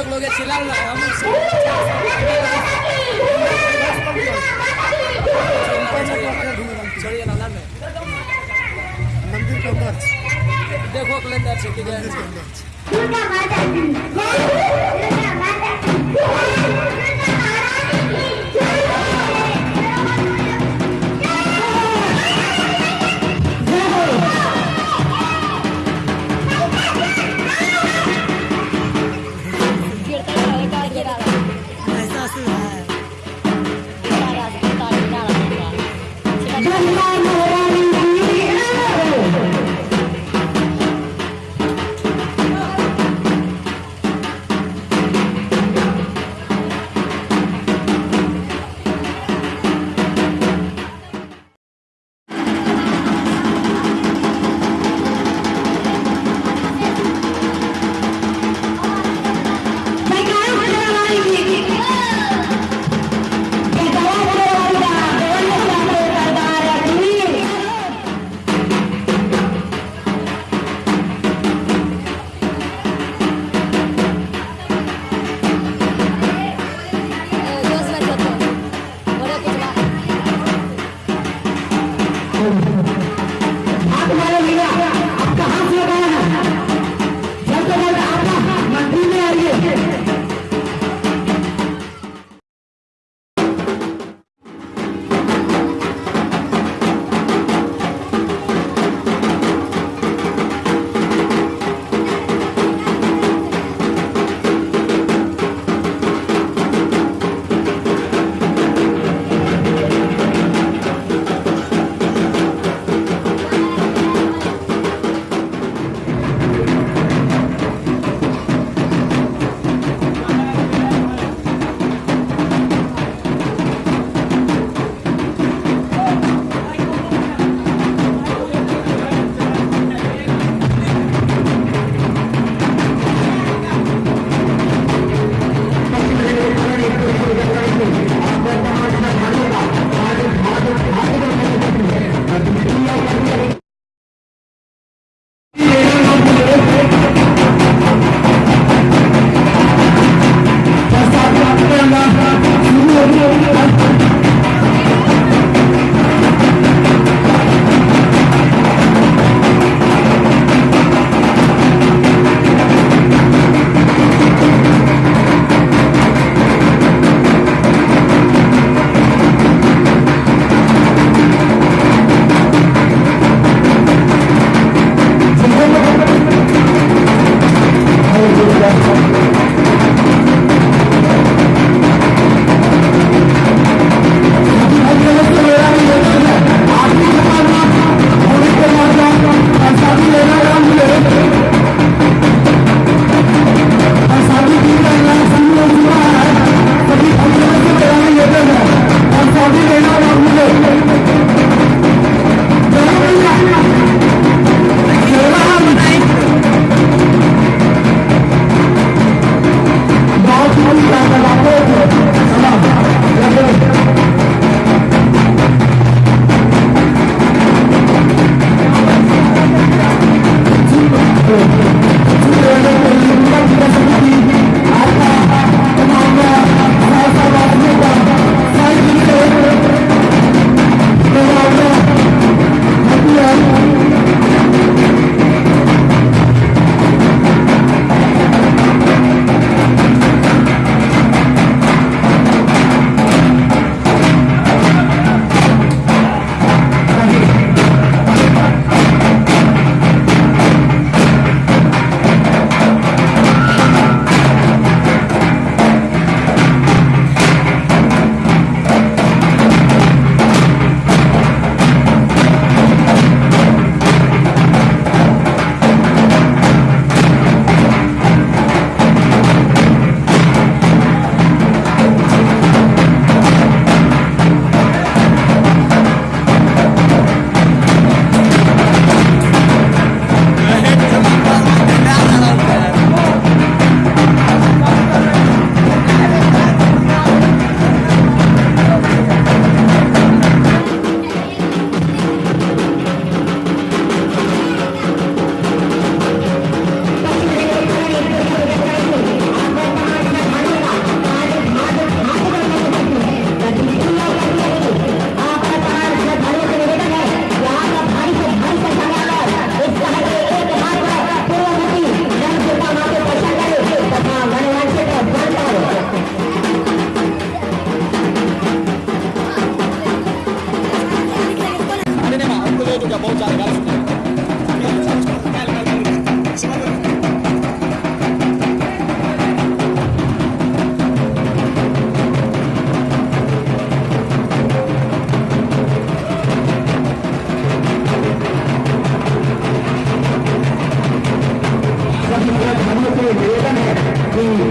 लोग लोग चिल्ला हम मंदिर के अंदर देखो कलेंडर से कि माता की दुर्गा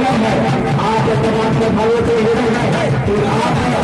कार्यक्रम है। आप तमाम के भाइयों के हृदय है आप